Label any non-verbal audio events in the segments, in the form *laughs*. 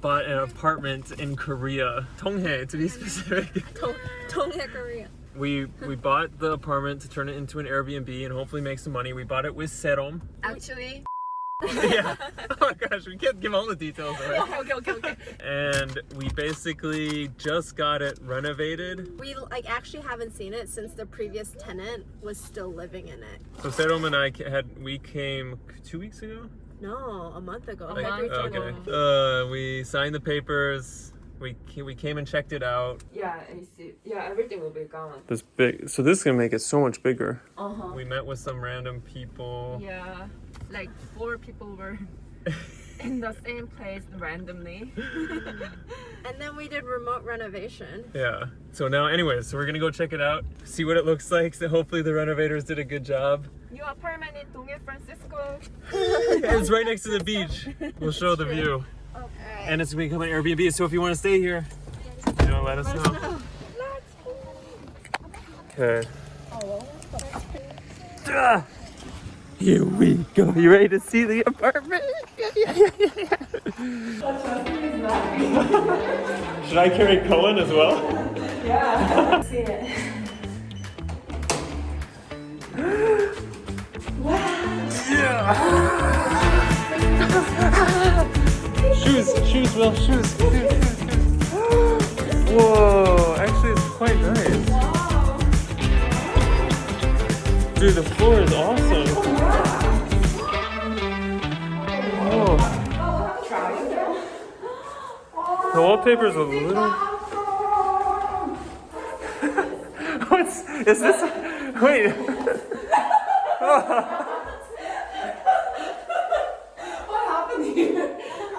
bought an apartment in Korea, Donghae to be specific. *laughs* Dong, Donghae, Korea. We we bought the apartment to turn it into an Airbnb and hopefully make some money. We bought it with Serom. Actually, *laughs* yeah. Oh my gosh, we can't give all the details away. okay, *laughs* okay, okay, okay. And we basically just got it renovated. We like actually haven't seen it since the previous tenant was still living in it. So Serom and I had we came two weeks ago. No, a month ago. Like, February okay. 21. Uh, we signed the papers. We we came and checked it out. Yeah, AC. Yeah, everything will be gone. This big. So this is gonna make it so much bigger. Uh huh. We met with some random people. Yeah, like four people were *laughs* in the same place randomly. *laughs* And then we did remote renovation. Yeah. So now, anyways, so we're gonna go check it out, see what it looks like. So hopefully the renovators did a good job. New apartment in Donghae, Francisco. *laughs* it's right next to the beach. We'll show the view. And it's gonna become an Airbnb. So if you want to stay here, you know, let us know. Okay. Ah, Here we go. You ready to see the apartment? *laughs* Should I carry Cohen as well? Yeah, *laughs* see it. Shoes, Will, shoes. *gasps* Whoa, actually, it's quite nice. Dude, the floor is awesome. Whoa. The wallpaper's a little. *laughs* What's is this? Wait. *laughs* Oh.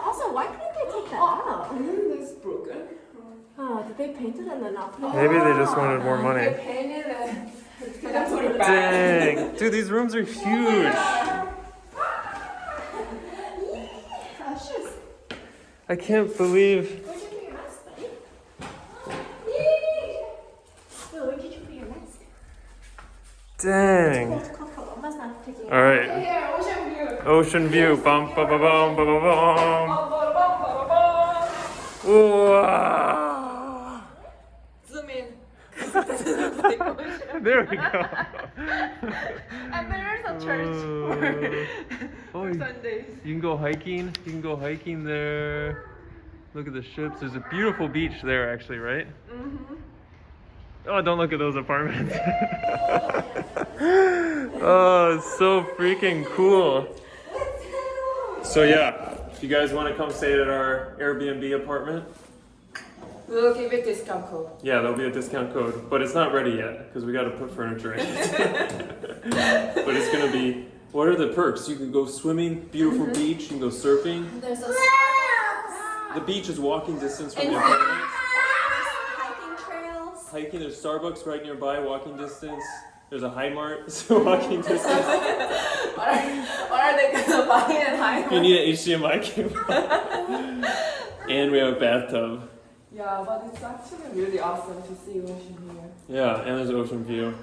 Also, why couldn't they take that out? It's broken. Oh, did they paint it and then not put it? Maybe they just wanted more money. Painted and then put it back. Dang, dude, these rooms are huge. I can't believe. Where'd you put your mask, where'd you put your mask? Dang. Coco, 엄마's not taking it. All right. Ocean view. Ocean view. Bum ba ba bum ba ba bum. Bum, bum, bum, bum, bum. Wow. Zoom in. There we go. *laughs* And there's a church Oh, for you- Sundays. you can go hiking. You can go hiking there. Look at the ships. There's a beautiful beach there, actually, right? Mm-hmm. Oh, don't look at those apartments. *laughs* oh, it's so freaking cool. So yeah, if you guys want to come stay at our Airbnb apartment, We'll give you discount code. yeah, there'll be a discount code, but it's not ready yet because we got to put furniture in. *laughs* but it's gonna be. What are the perks? You can go swimming, beautiful mm-hmm. beach. You can go surfing. There's a The beach is walking distance from And- the apartment. hiking trails. Hiking, there's Starbucks right nearby, walking distance. There's a Hi-Mart, *laughs* so walking distance. *laughs* What are, what are they gonna buy and hide? You need an HDMI cable. and we have a bathtub. Yeah, but it's actually really awesome to see ocean here. Yeah, and there's ocean view.